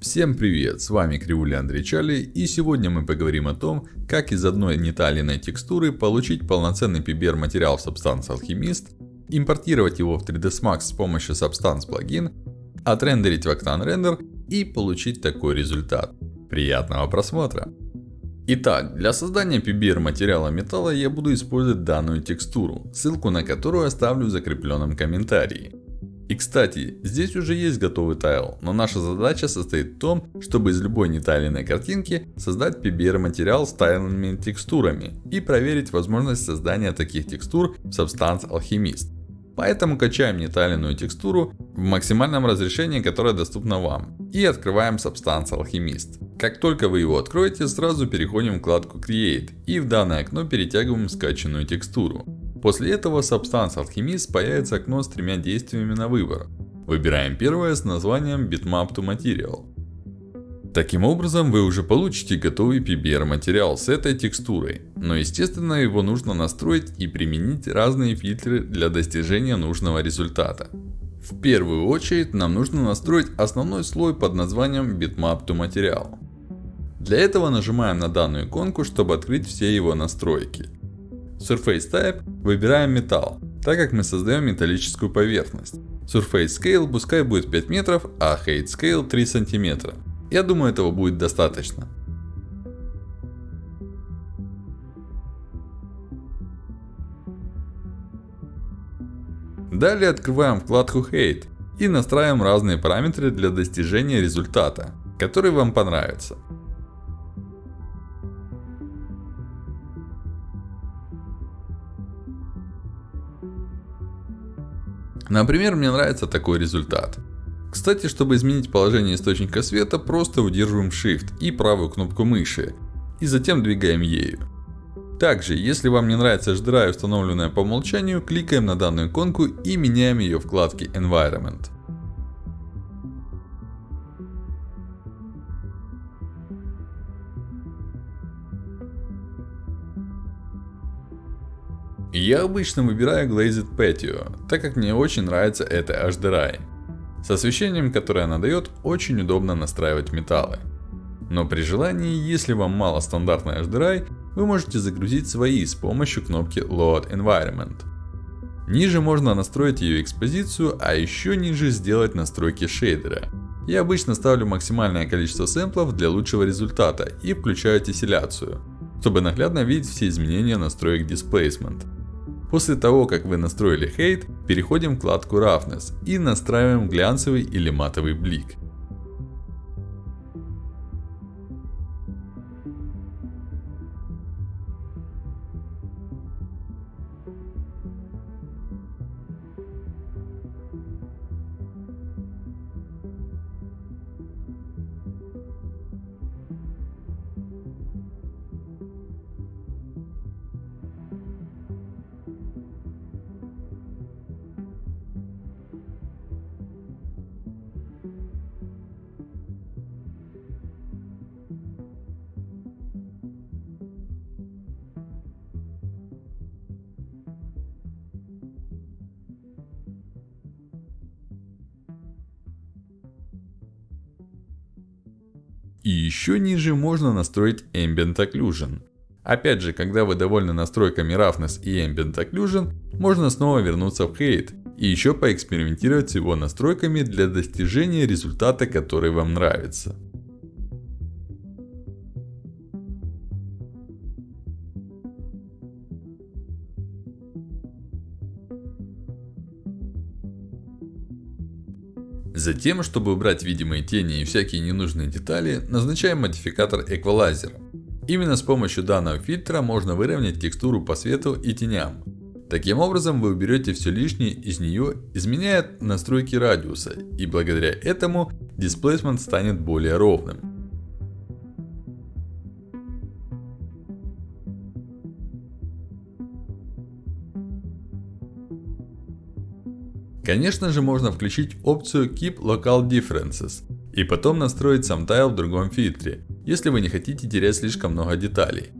Всем привет, с вами Кривуля Андрей Чали и сегодня мы поговорим о том, как из одной неталиной текстуры получить полноценный PBR материал в Substance Alchemist, импортировать его в 3ds Max с помощью Substance плагин, отрендерить в Octane Render и получить такой результат. Приятного просмотра! Итак, для создания PBR материала металла я буду использовать данную текстуру, ссылку на которую оставлю в закрепленном комментарии. И кстати, здесь уже есть готовый тайл, но наша задача состоит в том, чтобы из любой нетайленной картинки создать PBR материал с тайленными текстурами и проверить возможность создания таких текстур в Substance Alchemist. Поэтому качаем нетайленную текстуру в максимальном разрешении, которое доступно вам. И открываем Substance Alchemist. Как только вы его откроете, сразу переходим в вкладку Create. И в данное окно перетягиваем скачанную текстуру. После этого Substance Alchemist появится окно с тремя действиями на выбор. Выбираем первое с названием Bitmap to Material. Таким образом, вы уже получите готовый PBR материал с этой текстурой. Но естественно, его нужно настроить и применить разные фильтры для достижения нужного результата. В первую очередь, нам нужно настроить основной слой под названием Bitmap to Material. Для этого нажимаем на данную иконку, чтобы открыть все его настройки. Surface Type выбираем металл, так как мы создаем металлическую поверхность. Surface Scale пускай будет 5 метров, а Height Scale 3 сантиметра. Я думаю этого будет достаточно. Далее открываем вкладку Height и настраиваем разные параметры для достижения результата, который вам понравится. Например, мне нравится такой результат. Кстати, чтобы изменить положение источника света, просто удерживаем Shift и правую кнопку мыши. И затем двигаем ею. Также, если вам не нравится HDRI, установленная по умолчанию, кликаем на данную иконку и меняем ее вкладке Environment. Я обычно выбираю Glazed Patio, так как мне очень нравится это HDRI. С освещением, которое она дает, очень удобно настраивать металлы. Но при желании, если вам мало стандартной HDRI, вы можете загрузить свои с помощью кнопки Load Environment. Ниже можно настроить ее экспозицию, а еще ниже сделать настройки шейдера. Я обычно ставлю максимальное количество сэмплов для лучшего результата и включаю тесселяцию, чтобы наглядно видеть все изменения настроек Displacement. После того, как вы настроили Height, переходим в вкладку Roughness и настраиваем глянцевый или матовый блик. И еще ниже можно настроить Ambient Occlusion. Опять же, когда вы довольны настройками Roughness и Ambient Occlusion, можно снова вернуться в Height. И еще поэкспериментировать с его настройками для достижения результата, который вам нравится. Затем, чтобы убрать видимые тени и всякие ненужные детали, назначаем модификатор Equalizer. Именно с помощью данного фильтра можно выровнять текстуру по свету и теням. Таким образом вы уберете все лишнее из нее, изменяя настройки радиуса. И благодаря этому Displacement станет более ровным. Конечно же можно включить опцию Keep Local Differences. И потом настроить сам тайл в другом фильтре, если вы не хотите терять слишком много деталей.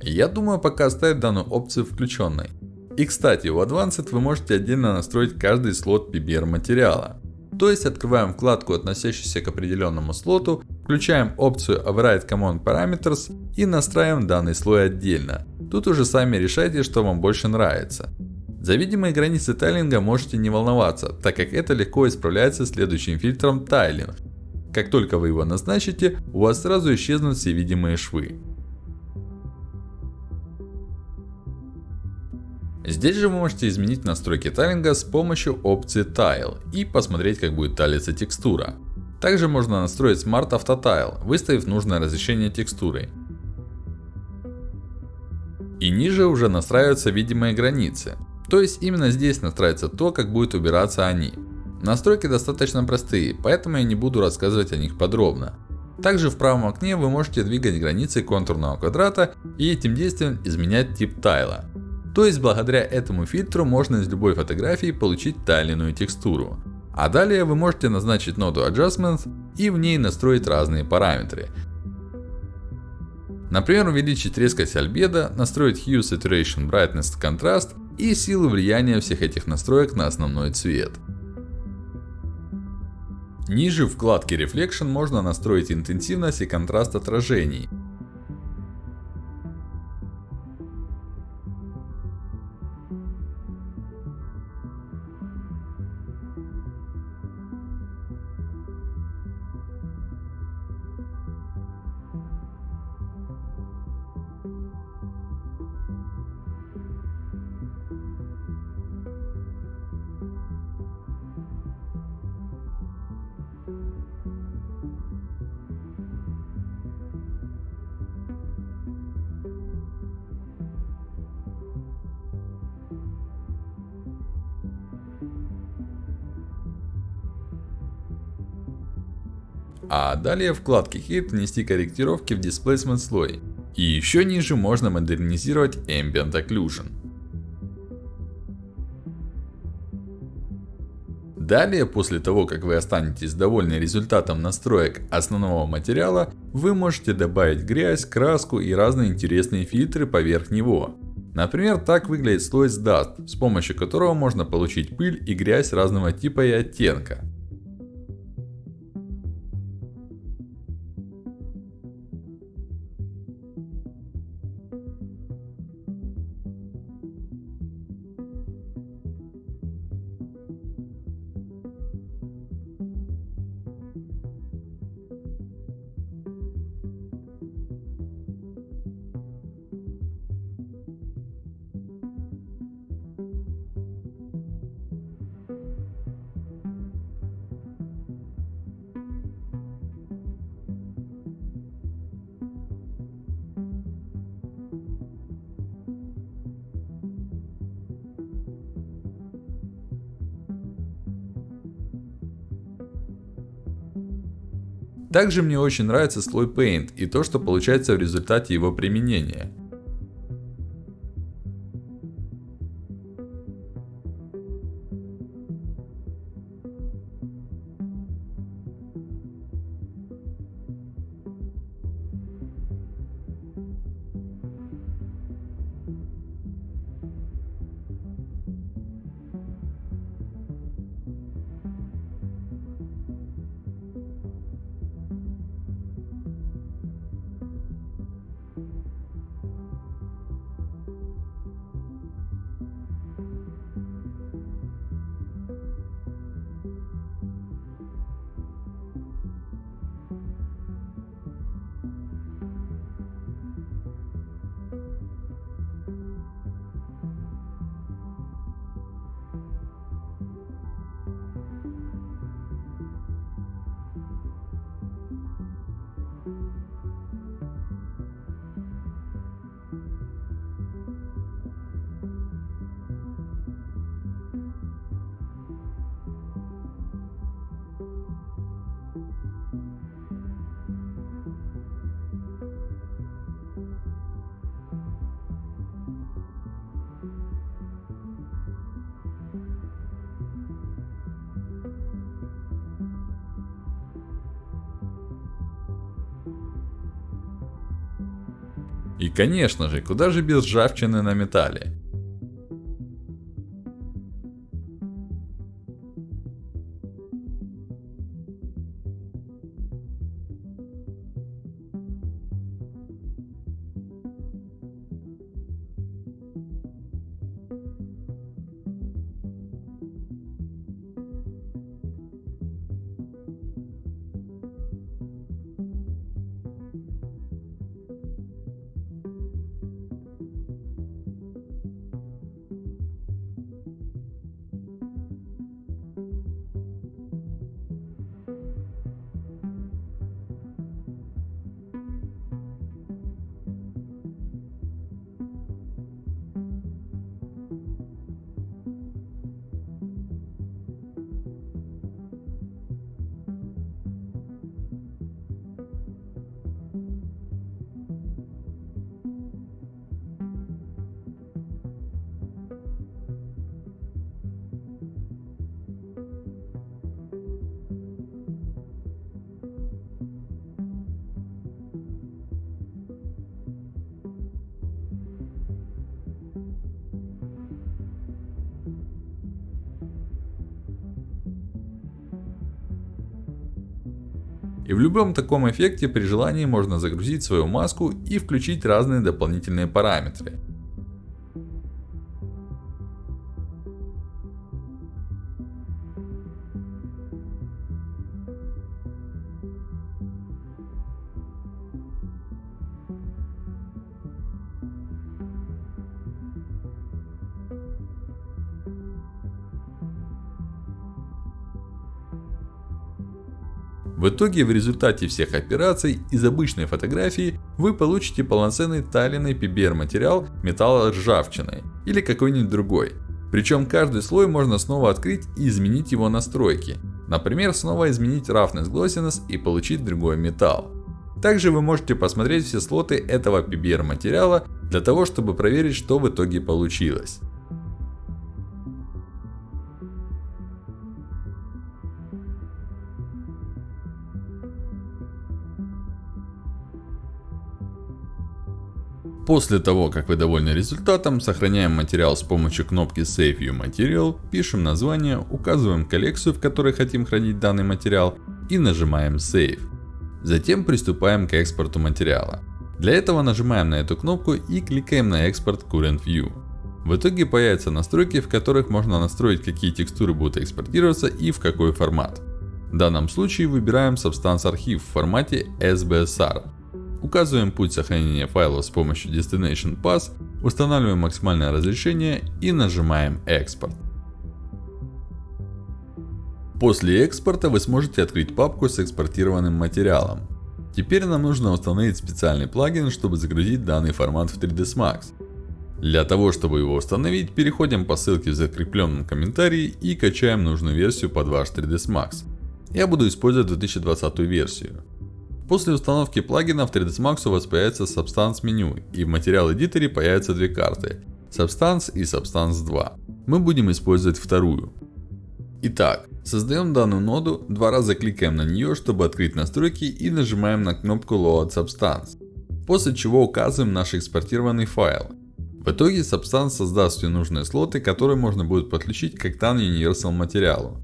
Я думаю пока оставить данную опцию включенной. И кстати, в Advanced вы можете отдельно настроить каждый слот PBR материала. То есть открываем вкладку, относящуюся к определенному слоту, включаем опцию Override Command Parameters и настраиваем данный слой отдельно. Тут уже сами решайте, что вам больше нравится. За видимые границы тайлинга можете не волноваться, так как это легко исправляется следующим фильтром Tiling. Как только вы его назначите, у вас сразу исчезнут все видимые швы. Здесь же вы можете изменить настройки тайлинга с помощью опции Tile и посмотреть как будет талиться текстура. Также можно настроить Smart Auto Tile, выставив нужное разрешение текстуры. И ниже уже настраиваются видимые границы. То есть именно здесь настраивается то, как будет убираться они. Настройки достаточно простые, поэтому я не буду рассказывать о них подробно. Также в правом окне вы можете двигать границы контурного квадрата и этим действием изменять тип тайла. То есть благодаря этому фильтру можно из любой фотографии получить тайленную текстуру. А далее вы можете назначить ноду Adjustments и в ней настроить разные параметры. Например, увеличить резкость альбедо, настроить Hue, Saturation, Brightness, Contrast и силу влияния всех этих настроек на основной цвет. Ниже в вкладке Reflection можно настроить интенсивность и контраст отражений. А далее вкладке Hit внести корректировки в Displacement слой. И еще ниже можно модернизировать Ambient Occlusion. Далее, после того, как вы останетесь довольны результатом настроек основного материала, вы можете добавить грязь, краску и разные интересные фильтры поверх него. Например, так выглядит слой с Dust, с помощью которого можно получить пыль и грязь разного типа и оттенка. Также мне очень нравится слой Paint и то, что получается в результате его применения. И конечно же, куда же без ржавчины на металле. И в любом таком эффекте при желании можно загрузить свою маску и включить разные дополнительные параметры. В итоге в результате всех операций из обычной фотографии вы получите полноценный таленный PBR материал металла ржавчиной или какой-нибудь другой. Причем каждый слой можно снова открыть и изменить его настройки. Например, снова изменить roughness glossiness и получить другой металл. Также вы можете посмотреть все слоты этого PBR материала для того, чтобы проверить, что в итоге получилось. После того, как вы довольны результатом, сохраняем материал с помощью кнопки Save Your Material, пишем название, указываем коллекцию, в которой хотим хранить данный материал и нажимаем Save. Затем приступаем к экспорту материала. Для этого нажимаем на эту кнопку и кликаем на экспорт Current View. В итоге появятся настройки, в которых можно настроить, какие текстуры будут экспортироваться и в какой формат. В данном случае выбираем Substance Archive в формате SBSR. Указываем путь сохранения файла с помощью Destination Path, устанавливаем максимальное разрешение и нажимаем экспорт. После экспорта вы сможете открыть папку с экспортированным материалом. Теперь нам нужно установить специальный плагин, чтобы загрузить данный формат в 3ds Max. Для того, чтобы его установить, переходим по ссылке в закрепленном комментарии и качаем нужную версию под ваш 3ds Max. Я буду использовать 2020 версию. После установки плагина в 3ds Max у вас появится Substance меню и в материал эдиторе появятся две карты. Substance и Substance 2. Мы будем использовать вторую. Итак, создаем данную ноду, два раза кликаем на нее, чтобы открыть настройки и нажимаем на кнопку Load Substance. После чего указываем наш экспортированный файл. В итоге Substance создаст все нужные слоты, которые можно будет подключить к Octane Universal материалу.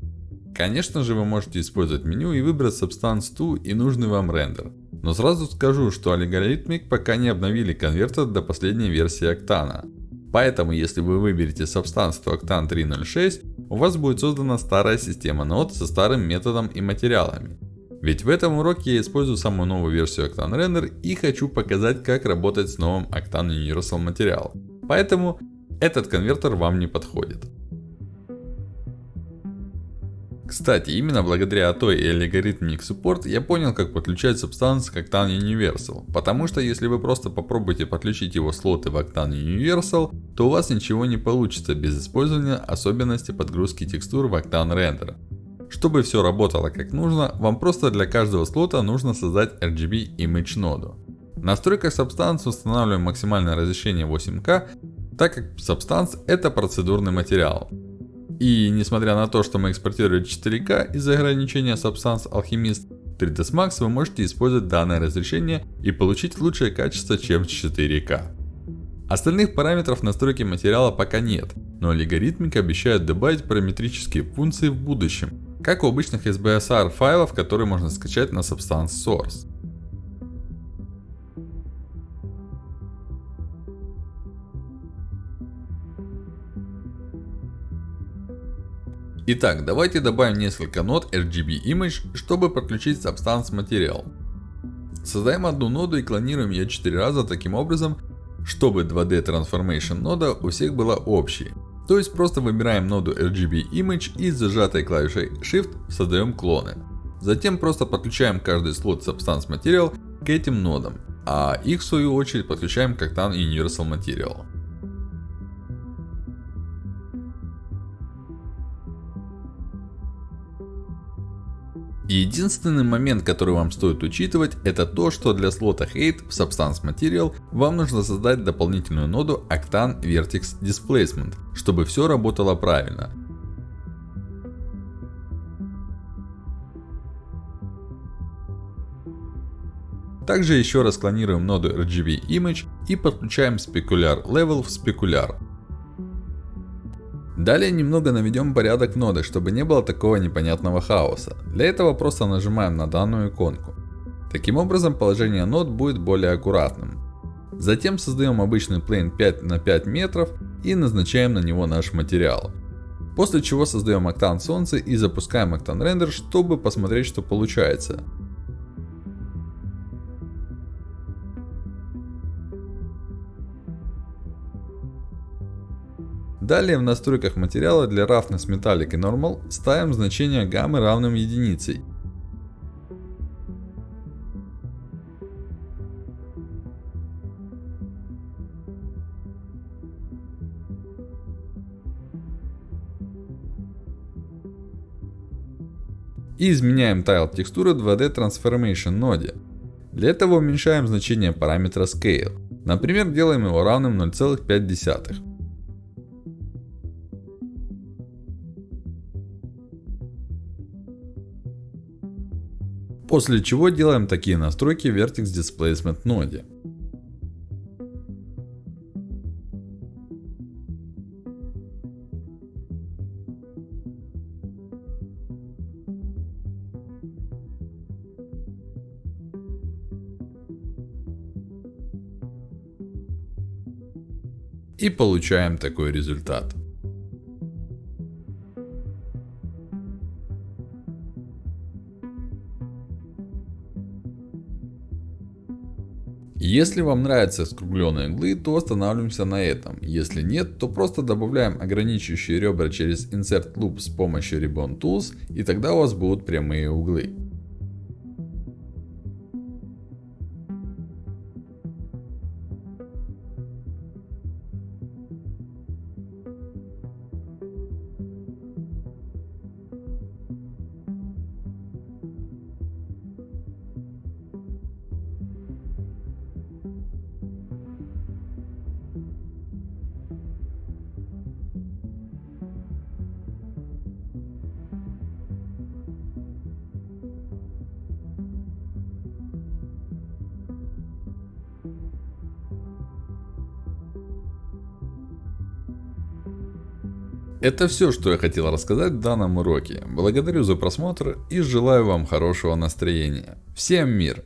Конечно же вы можете использовать меню и выбрать Substance 2 и нужный вам рендер. Но сразу скажу, что Algorithmic пока не обновили конвертер до последней версии Octane. Поэтому если вы выберете Substance 2 Octane 3.06, у вас будет создана старая система нод со старым методом и материалами. Ведь в этом уроке я использую самую новую версию Octane Render и хочу показать как работать с новым Octane Universal материал. Поэтому этот конвертер вам не подходит. Кстати, именно благодаря той и Algorithmic Support я понял, как подключать Substance к Octane Universal. Потому что если вы просто попробуете подключить его слоты в Octane Universal, то у вас ничего не получится без использования особенностей подгрузки текстур в Octane Render. Чтобы все работало как нужно, вам просто для каждого слота нужно создать RGB Image ноду. В настройках Substance устанавливаем максимальное разрешение 8К, так как Substance это процедурный материал. И несмотря на то, что мы экспортируем 4К из-за ограничения Substance Alchemist, 3ds Max вы можете использовать данное разрешение и получить лучшее качество, чем 4К. Остальных параметров настройки материала пока нет, но алгоритмик обещает добавить параметрические функции в будущем, как у обычных SBSR файлов, которые можно скачать на Substance Source. Итак, давайте добавим несколько нод RGB Image, чтобы подключить Substance Material. Создаем одну ноду и клонируем ее 4 раза таким образом, чтобы 2D Transformation нода у всех была общей. То есть просто выбираем ноду RGB Image и с зажатой клавишей Shift создаем клоны. Затем просто подключаем каждый слот Substance Material к этим нодам. А их в свою очередь подключаем к Octane Universal Material. Единственный момент, который вам стоит учитывать, это то, что для слота Hate в Substance Material вам нужно создать дополнительную ноду Octane Vertex Displacement, чтобы все работало правильно. Также еще раз клонируем ноду RGB Image и подключаем Specular Level в Specular. Далее немного наведем порядок в нодах, чтобы не было такого непонятного хаоса. Для этого просто нажимаем на данную иконку. Таким образом положение нот будет более аккуратным. Затем создаем обычный плейн 5 на 5 метров и назначаем на него наш материал. После чего создаем октан солнца и запускаем октан рендер, чтобы посмотреть что получается. Далее в настройках материала для Roughness Metallic и Normal ставим значение гаммы равным единицей. И изменяем Tile текстуры 2D Transformation ноде. Для этого уменьшаем значение параметра Scale. Например, делаем его равным 0,5. После чего делаем такие настройки в Vertex Displacement ноде. И получаем такой результат. Если вам нравятся скругленные углы, то останавливаемся на этом. Если нет, то просто добавляем ограничивающие ребра через Insert Loop с помощью Ribbon Tools, и тогда у вас будут прямые углы. Это все, что я хотел рассказать в данном уроке. Благодарю за просмотр и желаю вам хорошего настроения. Всем мир!